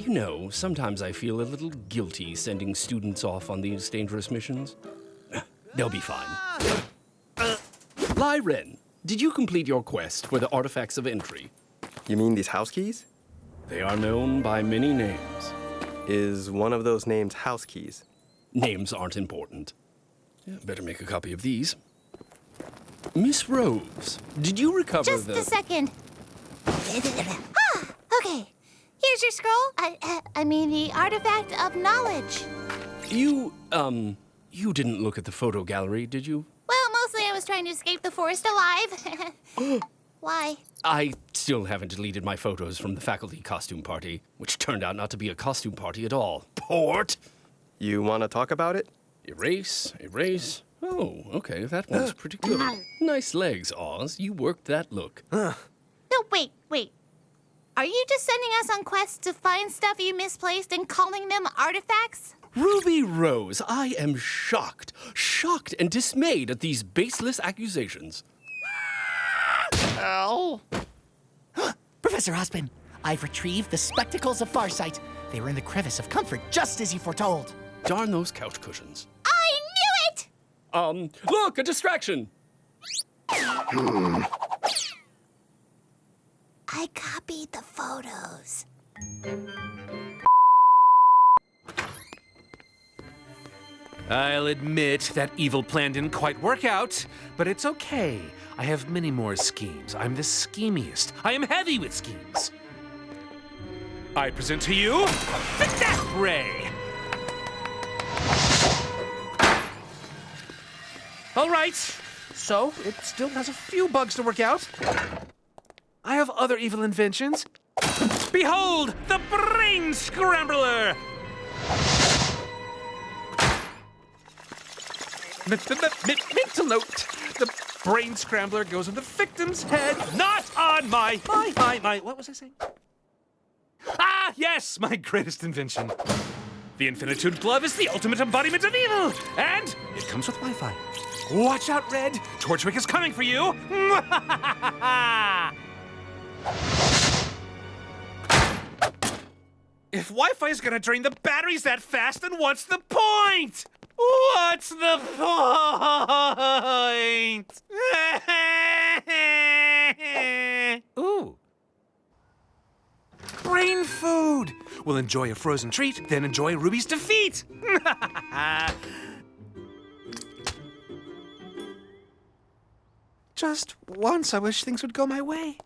You know, sometimes I feel a little guilty sending students off on these dangerous missions. They'll be fine. Lie Ren, did you complete your quest for the artifacts of entry? You mean these house keys? They are known by many names. Is one of those names house keys? Names aren't important. Yeah, better make a copy of these. Miss Rose, did you recover Just the... a second. Here's your scroll. I, uh, I mean, the artifact of knowledge. You, um, you didn't look at the photo gallery, did you? Well, mostly I was trying to escape the forest alive. Why? I still haven't deleted my photos from the faculty costume party, which turned out not to be a costume party at all. Port! You want to talk about it? Erase, erase. Oh, okay, that one's pretty good. Nice legs, Oz. You worked that look. No, wait, wait. Are you just sending us on quests to find stuff you misplaced and calling them artifacts? Ruby Rose, I am shocked, shocked and dismayed at these baseless accusations. Ow. Professor Ozpin, I've retrieved the spectacles of Farsight. They were in the crevice of comfort, just as you foretold. Darn those couch cushions. I knew it! Um, look, a distraction. I the photos. I'll admit that evil plan didn't quite work out, but it's okay. I have many more schemes. I'm the schemiest. I am heavy with schemes. I present to you the Death Ray. All right, so it still has a few bugs to work out. Other evil inventions. Behold, the Brain Scrambler! M- mental note. The brain scrambler goes on the victim's head, not on my, my, my, my, what was I saying? Ah, yes, my greatest invention. The Infinitude Glove is the ultimate embodiment of evil, and it comes with Wi-Fi. Watch out, Red. Torchwick is coming for you. If Wi-Fi is gonna drain the batteries that fast, then what's the point? What's the point? Ooh. Brain food! We'll enjoy a frozen treat, then enjoy Ruby's defeat! Just once, I wish things would go my way.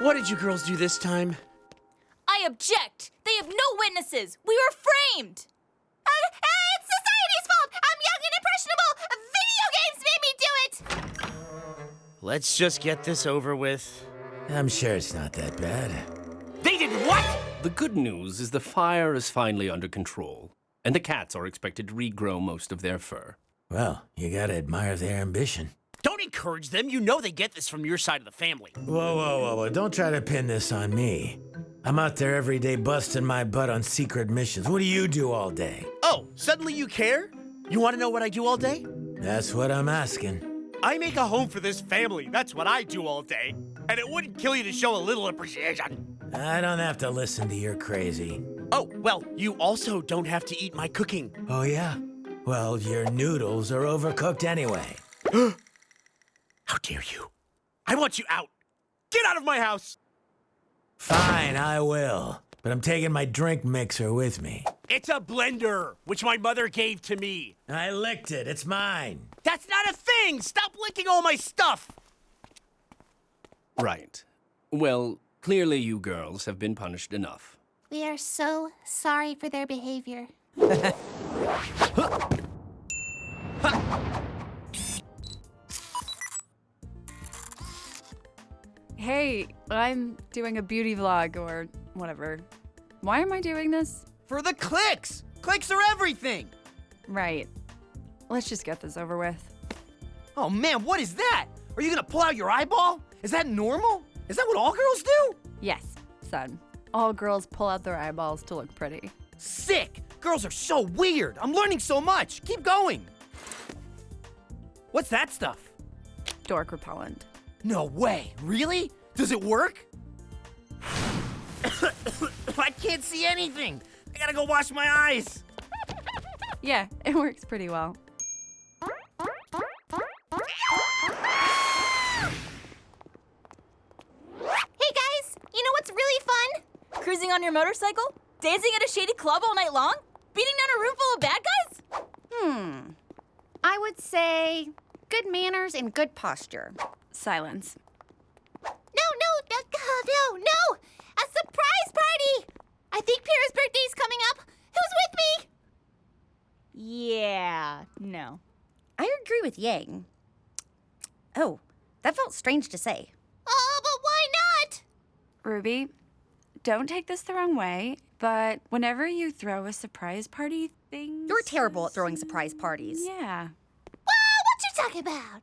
What did you girls do this time? I object. They have no witnesses. We were framed. Uh, uh, it's society's fault! I'm young and impressionable! Video games made me do it! Let's just get this over with. I'm sure it's not that bad. They did what? The good news is the fire is finally under control, and the cats are expected to regrow most of their fur. Well, you gotta admire their ambition. Don't encourage them. You know they get this from your side of the family. Whoa, whoa, whoa, whoa. Don't try to pin this on me. I'm out there every day busting my butt on secret missions. What do you do all day? Oh, suddenly you care? You want to know what I do all day? That's what I'm asking. I make a home for this family. That's what I do all day. And it wouldn't kill you to show a little appreciation. I don't have to listen to your crazy. Oh, well, you also don't have to eat my cooking. Oh, yeah? Well, your noodles are overcooked anyway. How dare you? I want you out. Get out of my house. Fine, I will. But I'm taking my drink mixer with me. It's a blender, which my mother gave to me. I licked it. It's mine. That's not a thing. Stop licking all my stuff. Right. Well, clearly you girls have been punished enough. We are so sorry for their behavior. Hey, I'm doing a beauty vlog or whatever. Why am I doing this? For the clicks. Clicks are everything. Right. Let's just get this over with. Oh man, what is that? Are you gonna pull out your eyeball? Is that normal? Is that what all girls do? Yes, son. All girls pull out their eyeballs to look pretty. Sick! Girls are so weird. I'm learning so much. Keep going. What's that stuff? Dork repellent. No way. Really? Does it work? I can't see anything. I gotta go wash my eyes. Yeah, it works pretty well. Hey guys, you know what's really fun? Cruising on your motorcycle? Dancing at a shady club all night long? Beating down a room full of bad guys? Hmm. I would say good manners and good posture. Silence. No, no, no, no, no! A surprise party! I think Pyrrha's birthday's coming up. Who's with me? Yeah, no. I agree with Yang. Oh, that felt strange to say. Oh, but why not? Ruby, don't take this the wrong way, but whenever you throw a surprise party thing. You're terrible at throwing surprise parties. Yeah. Well, what you talking about?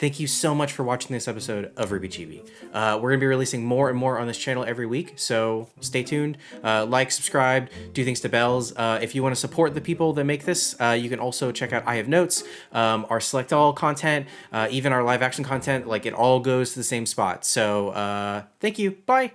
Thank you so much for watching this episode of RWBY Chibi. Uh, we're going to be releasing more and more on this channel every week, so stay tuned. Uh, like, subscribe, do things to bells. Uh, if you want to support the people that make this, uh, you can also check out I Have Notes, um, our Select All content, uh, even our live action content. Like, it all goes to the same spot. So, uh, thank you. Bye.